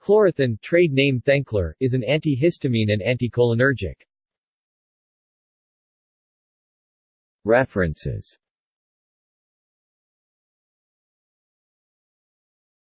Chlorothin trade name Thenkler, is an antihistamine and anticholinergic. References